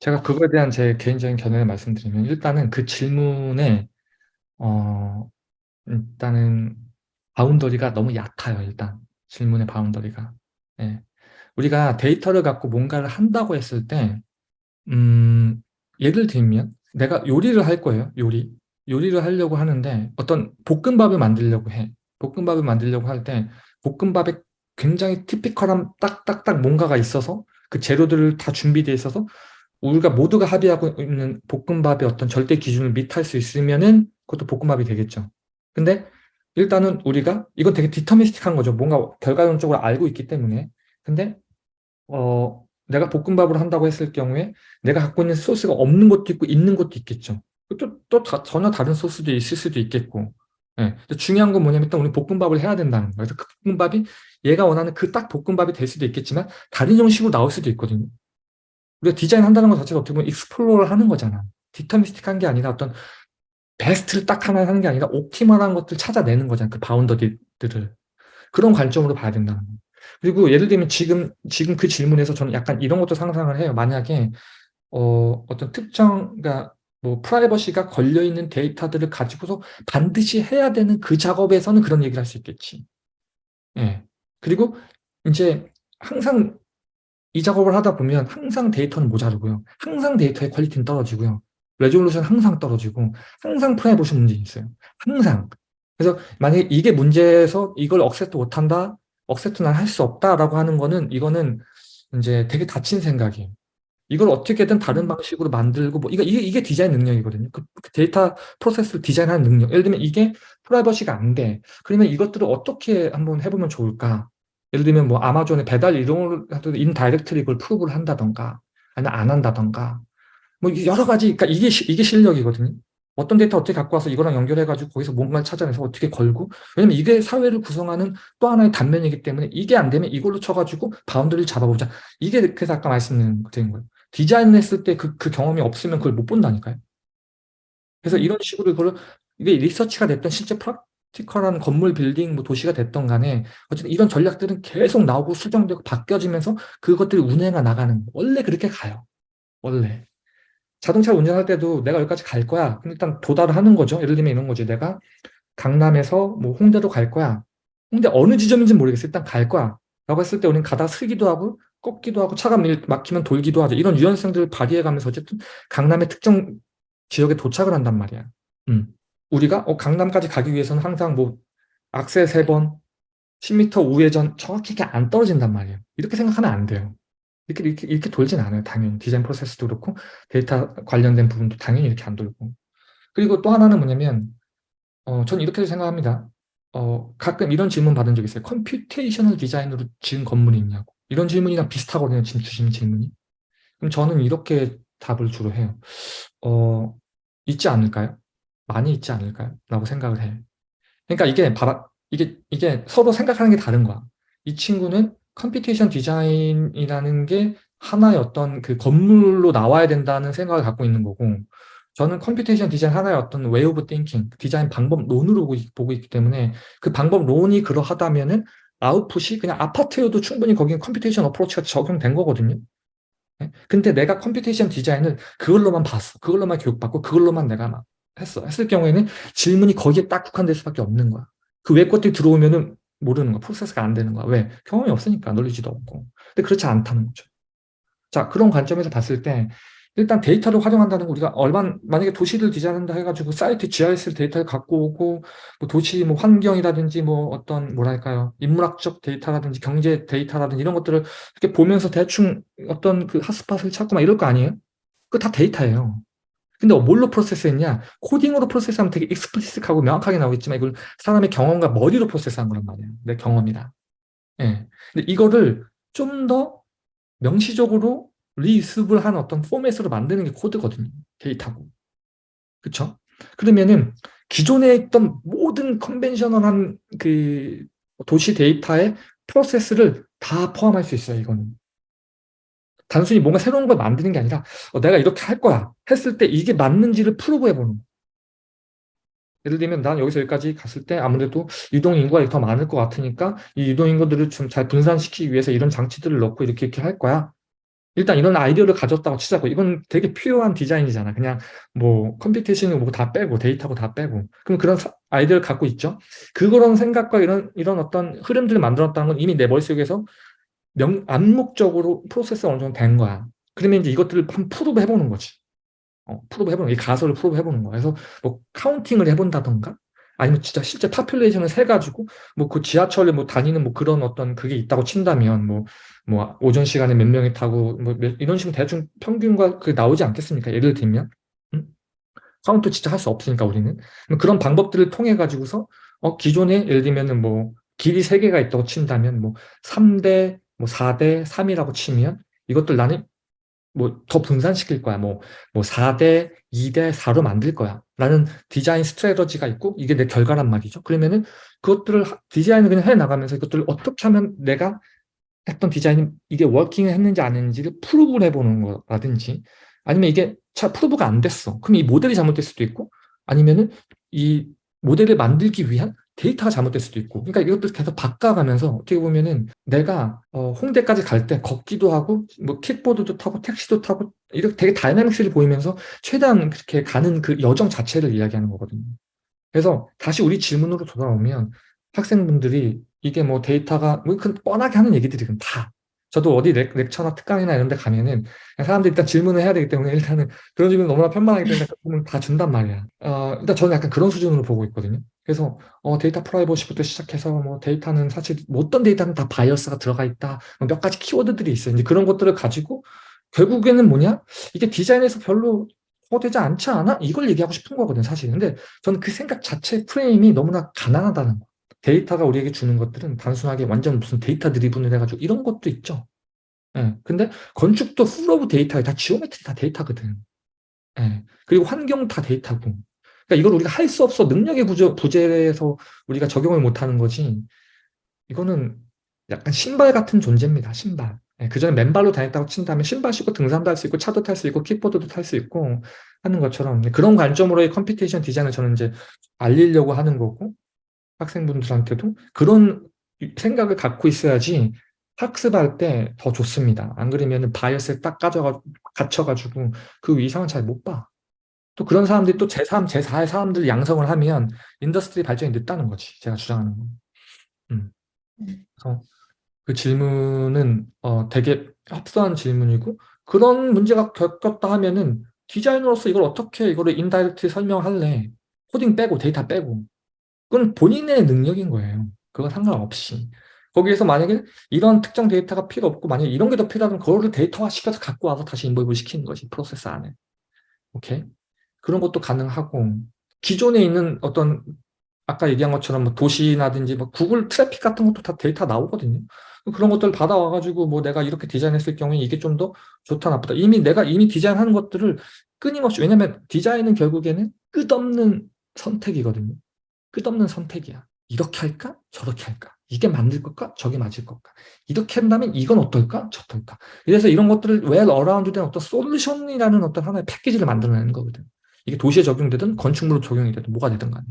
제가 그거에 대한 제 개인적인 견해를 말씀드리면 일단은 그 질문에 어 일단은 boundary가 너무 얕아요 일단. 질문의 boundary가. 예. 우리가 데이터를 갖고 뭔가를 한다고 했을 때 음, 예를 들면 내가 요리를 할 거예요 요리. 요리를 하려고 하는데 어떤 볶음밥을 만들려고 해. 볶음밥을 만들려고 할 때 볶음밥에 굉장히 typical한 딱딱딱 뭔가가 있어서 그 재료들을 다 준비되어 있어서 우리가 모두가 합의하고 있는 볶음밥의 어떤 절대 기준을 밑할 수 있으면은 그것도 볶음밥이 되겠죠. 근데 일단은 우리가 이건 되게 디터미스틱한 거죠. 뭔가 결과론적으로 알고 있기 때문에. 근데 어 내가 볶음밥을 한다고 했을 경우에 내가 갖고 있는 소스가 없는 것도 있고 있는 것도 있겠죠. 또, 또 다, 전혀 다른 소스도 있을 수도 있겠고. 예. 중요한 건 뭐냐면 일단 우리 볶음밥을 해야 된다는 거예요. 그래서 그 볶음밥이 얘가 원하는 그 딱 볶음밥이 될 수도 있겠지만 다른 형식으로 나올 수도 있거든요. 우리가 디자인 한다는 것 자체가 어떻게 보면 explore를 하는 거잖아. deterministic한 게 아니라 어떤 베스트를 딱 하나 하는 게 아니라 optimal한 것들 찾아내는 거잖아. 그 boundary들을. 그런 관점으로 봐야 된다는 거. 그리고 예를 들면 지금 지금 그 질문에서 저는 약간 이런 것도 상상을 해요. 만약에 어, 어떤 특정 그러니까 뭐 프라이버시가 걸려 있는 데이터들을 가지고서 반드시 해야 되는 그 작업에서는 그런 얘기를 할 수 있겠지. 예. 그리고 이제 항상 이 작업을 하다 보면 항상 데이터는 모자르고요. 항상 데이터의 quality는 떨어지고요. resolution 항상 떨어지고 항상 프라이버시 문제 있어요. 항상. 그래서 만약에 이게 문제에서 이걸 access 못한다, access는 할수 없다라고 하는 거는 이거는 이제 되게 닫힌 생각이에요. 이걸 어떻게든 다른 음. 방식으로 만들고 뭐 이거 이게, 이게 디자인 능력이거든요. 그, 그 데이터 프로세스를 디자인하는 능력. 예를 들면 이게 프라이버시가 안 돼. 그러면 이것들을 어떻게 한번 해보면 좋을까? 예를 들면 뭐 아마존의 배달 이동을 하도 indirectly 이걸 probe를 한다던가 아니면 안 한다던가 뭐 여러 가지 그러니까 이게 이게 실력이거든요. 어떤 데이터 어떻게 갖고 와서 이거랑 연결해가지고 거기서 뭔가를 찾아내서 어떻게 걸고 왜냐면 이게 사회를 구성하는 또 하나의 단면이기 때문에 이게 안 되면 이걸로 쳐가지고 bound를 잡아보자. 이게 그래서 아까 말씀드린 거예요. 디자인을 했을 때 그 그 경험이 없으면 그걸 못 본다니까요. 그래서 이런 식으로 이걸 이게 리서치가 됐던 실제 프락 티컬한 건물 빌딩 뭐 도시가 됐던 간에 어쨌든 이런 전략들은 계속 나오고 수정되고 바뀌어지면서 그것들이 운행가 나가는 원래 그렇게 가요. 원래. 자동차 운전할 때도 내가 여기까지 갈 거야. 그럼 일단 도달을 하는 거죠. 예를 들면 이런 거지. 내가 강남에서 뭐 홍대로 갈 거야. 홍대 어느 지점인지 모르겠어. 일단 갈 거야. 라고 했을 때 우리는 가다 쓰기도 하고 꺾기도 하고 차가 막히면 돌기도 하죠. 이런 유연성들을 발휘해 가면서 어쨌든 강남의 특정 지역에 도착을 한단 말이야. 음. 우리가 어, 강남까지 가기 위해서는 항상 뭐 악셀 세번 10m 우회전 정확히 이렇게 안 떨어진단 말이에요. 이렇게 생각하면 안 돼요. 이렇게, 이렇게, 이렇게 돌진 않아요. 당연히. 디자인 프로세스도 그렇고, 데이터 관련된 부분도 당연히 이렇게 안 돌고. 그리고 또 하나는 뭐냐면, 어, 전 이렇게 생각합니다. 어, 가끔 이런 질문 받은 적 있어요. computational 디자인으로 지은 건물이 있냐고. 이런 질문이랑 비슷하거든요. 지금 주신 질문이. 그럼 저는 이렇게 답을 주로 해요. 어, 있지 않을까요? 많이 있지 않을까요? 라고 생각을 해요. 그러니까 이게 바라, 이게, 이게 서로 생각하는 게 다른 거야. 이 친구는 computation 디자인이라는 게 하나의 어떤 그 건물로 나와야 된다는 생각을 갖고 있는 거고 저는 computation 디자인 하나의 어떤 way of thinking, 디자인 방법론으로 보고 있기 때문에 그 방법론이 그러하다면은 아웃풋이 그냥 아파트여도 충분히 거기는 computation approach가 적용된 거거든요. 네? 근데 내가 computation 디자인을 그걸로만 봤어. 그걸로만 교육받고 그걸로만 내가 막 했어. 했을 경우에는 질문이 거기에 딱 국한될 수밖에 없는 거야. 그 외 것들이 들어오면은 모르는 거야. 프로세스가 안 되는 거야. 왜? 경험이 없으니까 놀리지도 없고. 근데 그렇지 않다는 거죠. 자, 그런 관점에서 봤을 때 일단 데이터를 활용한다는 거 우리가 얼마 만약에 도시를 디자인한다 해가지고 사이트 GIS 데이터를 갖고 오고 뭐 도시 뭐 환경이라든지 뭐 어떤 뭐랄까요 인문학적 데이터라든지 경제 데이터라든지 이런 것들을 이렇게 보면서 대충 어떤 그 hotspot을 찾고 막 이럴 거 아니에요? 그거 다 데이터예요. 근데 뭘로 프로세스했냐? 코딩으로 프로세스하면 되게 explicit하고 명확하게 나오겠지만 이걸 사람의 경험과 머리로 프로세스한 거란 말이에요. 내 경험이라. 예. 근데 이거를 좀 더 명시적으로 reusable한 어떤 포맷으로 만드는 게 코드거든요. 데이터고. 그쵸? 그러면은 기존에 있던 모든 컨벤셔널한 그 도시 데이터의 프로세스를 다 포함할 수 있어요, 이거는. 단순히 뭔가 새로운 걸 만드는 게 아니라 어, 내가 이렇게 할 거야 했을 때 이게 맞는지를 프로브 해 보는 거예요. 예를 들면 난 여기서 여기까지 갔을 때 아무래도 유동인구가 더 많을 것 같으니까 이 유동인구들을 좀 잘 분산시키기 위해서 이런 장치들을 넣고 이렇게 이렇게 할 거야. 일단 이런 아이디어를 가졌다고 치자고 이건 되게 필요한 디자인이잖아. 그냥 뭐 computation을 뭐다 빼고 데이터고 다 빼고 그럼 그런 사- 아이디어를 갖고 있죠. 그런 생각과 이런 이런 어떤 흐름들을 만들었다는 건 이미 내 머릿속에서 명, 암묵적으로 프로세스가 어느 정도 된 거야. 그러면 이제 이것들을 한번 prove 해보는 거지. 어, prove 해보는, 이 가설을 prove 해보는 거야. 그래서 뭐 counting을 해본다던가, 아니면 진짜 실제 population을 세가지고, 뭐 그 지하철에 뭐 다니는 뭐 그런 어떤 그게 있다고 친다면, 뭐, 뭐 오전 시간에 몇 명이 타고, 뭐 몇- 이런 식으로 대충 평균과 그 나오지 않겠습니까? 예를 들면. 음? 카운트 진짜 할 수 없으니까 우리는. 그런 방법들을 통해 가지고서, 어, 기존에 예를 들면은 뭐 길이 세 개가 있다고 친다면, 뭐 3대, 뭐 4대 3이라고 치면 이것들 나는 뭐 더 분산시킬 거야. 뭐, 뭐 4대 2대 4로 만들 거야. 라는 design strategy가 있고 이게 내 결과란 말이죠. 그러면은 그것들을 하- 디자인을 그냥 해 나가면서 이것들을 어떻게 하면 내가 했던 디자인이 이게 working을 했는지 안 했는지를 prove를 해보는 거라든지 아니면 이게 차 prove가 안 됐어. 그럼 이 모델이 잘못될 수도 있고 아니면은 이 모델을 만들기 위한 데이터가 잘못될 수도 있고 그러니까 이것들 계속 바꿔가면서 어떻게 보면은 내가 어, 홍대까지 갈 때 걷기도 하고 뭐 킥보드도 타고 택시도 타고 이렇게 되게 dynamics를 보이면서 최대한 그렇게 가는 그 여정 자체를 이야기하는 거거든요. 그래서 다시 우리 질문으로 돌아오면 학생분들이 이게 뭐 데이터가 뭐그 뻔하게 하는 얘기들이 다 저도 어디 lec, lecture나 특강이나 이런 데 가면은 사람들이 일단 질문을 해야 되기 때문에 일단은 그런 질문 너무나 편만하기 때문에 다 준단 말이야. 어, 일단 저는 약간 그런 수준으로 보고 있거든요. 그래서 어, data privacy부터 시작해서 뭐 데이터는 사실 뭐 어떤 데이터는 다 bias가 들어가 있다. 뭐몇 가지 키워드들이 있어요. 이제 그런 것들을 가지고 결국에는 뭐냐? 이게 디자인에서 별로 되지 않지 않아? 이걸 얘기하고 싶은 거거든요, 사실. 근데 저는 그 생각 자체 프레임이 너무나 가난하다는 거. 데이터가 우리에게 주는 것들은 단순하게 완전 무슨 data driven을 해가지고 이런 것도 있죠. 예. 근데 건축도 full of data에 다 geometry 다 데이터거든. 예. 그리고 환경 다 데이터고. 그러니까 이걸 우리가 할 수 없어 능력의 부재, 부재에서 우리가 적용을 못하는 거지. 이거는 약간 신발 같은 존재입니다. 신발. 예, 그전에 맨발로 다녔다고 친다면 신발 신고 등산도 할 수 있고 차도 탈 수 있고 킥보드도 탈 수 있고 하는 것처럼 그런 관점으로의 computation design을 저는 이제 알리려고 하는 거고 학생분들한테도 그런 생각을 갖고 있어야지 학습할 때 더 좋습니다. 안 그러면 bias에 딱 가져가, 갇혀가지고 그 이상은 잘 못 봐. 또 그런 사람들이 또 제3, 제4의 사람들 양성을 하면 industry 발전이 늦다는 거지. 제가 주장하는 건. 음. 그래서 그 질문은 어, 되게 합수한 질문이고 그런 문제가 겪었다 하면은 디자이너로서 이걸 어떻게 이거를 indirect 설명할래? 코딩 빼고 데이터 빼고 그건 본인의 능력인 거예요. 그건 상관없이. 거기에서 만약에 이런 특정 데이터가 필요 없고 만약에 이런 게 더 필요하면 그거를 데이터화 시켜서 갖고 와서 다시 involve 시키는 거지 프로세스 안에. 오케이? 그런 것도 가능하고 기존에 있는 어떤 아까 얘기한 것처럼 뭐 도시나든지 뭐 구글 트래픽 같은 것도 다 데이터 나오거든요. 그런 것들 받아와가지고 뭐 내가 이렇게 디자인했을 경우에 이게 좀 더 좋다 나쁘다. 이미 내가 이미 디자인하는 것들을 끊임없이 왜냐면 디자인은 결국에는 끝없는 선택이거든요. 끝없는 선택이야. 이렇게 할까? 저렇게 할까? 이게 맞을 걸까? 저게 맞을 걸까? 이렇게 한다면 이건 어떨까? 저떨까? 이래서 이런 것들을 well around 된 어떤 솔루션이라는 어떤 하나의 패키지를 만들어내는 거거든. 이게 도시에 적용되든 건축물로 적용이 되든 뭐가 되든 간에.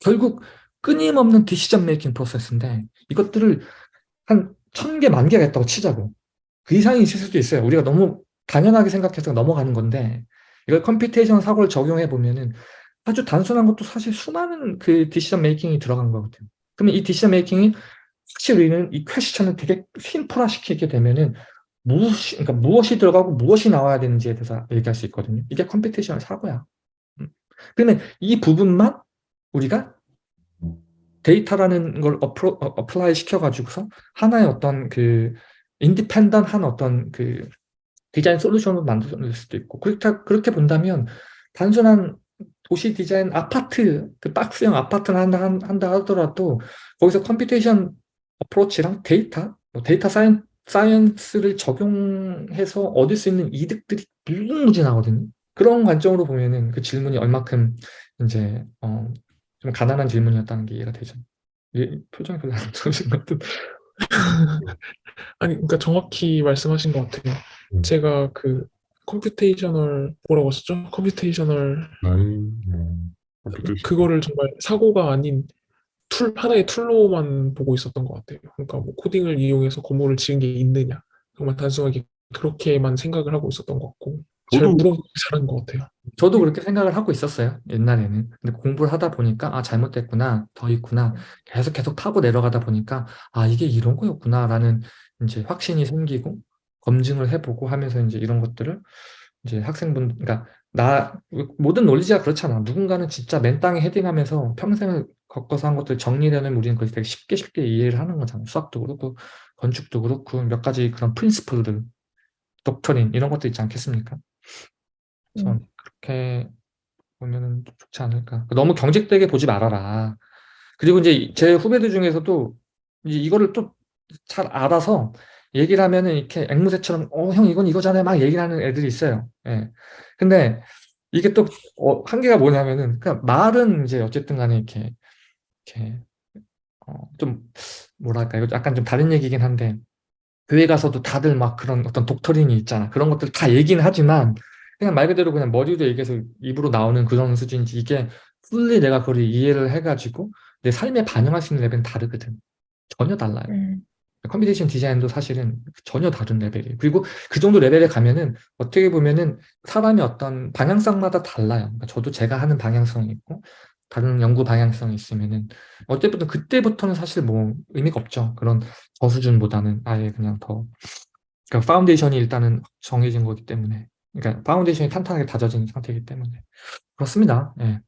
결국 끊임없는 decision making process인데 이것들을 한 천 개, 만 개가 있다고 치자고. 그 이상이 있을 수도 있어요. 우리가 너무 당연하게 생각해서 넘어가는 건데 이걸 computation 사고를 적용해 보면은 아주 단순한 것도 사실 수많은 그 decision making이 들어간 거거든요. 그러면 이 decision making이 사실 우리는 이 question을 되게 simple화시키게 되면은 무엇이, 그러니까 무엇이 들어가고 무엇이 나와야 되는지에 대해서 얘기할 수 있거든요. 이게 computation 사고야. 음. 그러면 이 부분만 우리가 데이터라는 걸 어플, 어, apply 시켜가지고서 하나의 어떤 그 independent한 어떤 그 design solution을 만들 수도 있고 그렇게, 그렇게 본다면 단순한 도시 디자인 아파트 그 박스형 아파트를 한다, 한다 하더라도 거기서 computation approach랑 데이터 뭐 data scien, science를 적용해서 얻을 수 있는 이득들이 무궁무진 하거든요 그런 관점으로 보면은 그 질문이 얼마큼 이제 어, 좀 가난한 질문이었다는 게 이해가 되죠. 예, 표정이 별로 안 좋으신 것 같은. 아니, 그러니까 정확히 말씀하신 것 같아요. 음. 제가 그 computational 뭐라고 썼죠? computational computation. 그거를 정말 사고가 아닌 tool 하나의 tool로만 보고 있었던 것 같아요. 그러니까 뭐 코딩을 이용해서 건물을 지은 게 있느냐, 정말 단순하게 그렇게만 생각을 하고 있었던 것 같고 잘 저도- 물어보고 잘하는 것 같아요. 저도 그렇게 생각을 하고 있었어요. 옛날에는. 근데 공부를 하다 보니까 아 잘못됐구나. 더 있구나. 계속 계속 타고 내려가다 보니까 아 이게 이런 거였구나라는 이제 확신이 생기고 검증을 해보고 하면서 이제 이런 것들을 이제 학생분 그러니까 나 모든 논리지가 그렇잖아. 누군가는 진짜 맨 땅에 헤딩하면서 평생을 겪어서 한 것들 정리되는 우리는 그걸 되게 쉽게 쉽게 이해를 하는 거잖아. 수학도 그렇고 건축도 그렇고 몇 가지 그런 프린시플들, 독트린 이런 것도 있지 않겠습니까? 그래서 음. 그렇게 보면은 좀 좋지 않을까. 너무 경직되게 보지 말아라. 그리고 이제 제 후배들 중에서도 이제 이거를 또 잘 알아서 얘기를 하면은 이렇게 앵무새처럼 어, 형 이건 이거잖아요. 막 얘기를 하는 애들이 있어요. 예. 근데 이게 또 어, 한계가 뭐냐면은 그냥 말은 이제 어쨌든 간에 이렇게 이렇게 어, 좀 뭐랄까 이거 약간 좀 다른 얘기긴 한데 교회 가서도 다들 막 그런 어떤 doctrine이 있잖아. 그런 것들 다 얘기는 하지만 그냥 말 그대로 그냥 머리로 얘기해서 입으로 나오는 그런 수준이지 이게 fully 내가 그걸 이해를 해가지고 내 삶에 반영할 수 있는 레벨은 다르거든. 전혀 달라요. 음, computation design도 사실은 전혀 다른 레벨이에요. 그리고 그 정도 레벨에 가면은 어떻게 보면은 사람의 어떤 방향성마다 달라요. 그러니까 저도 제가 하는 방향성이 있고 다른 연구 방향성이 있으면은 어쨌든 그때부터는 사실 뭐 의미가 없죠. 그런 저수준보다는 아예 그냥 더 그러니까 foundation이 일단은 정해진 거기 때문에 그러니까 foundation이 탄탄하게 다져진 상태이기 때문에 그렇습니다. 예.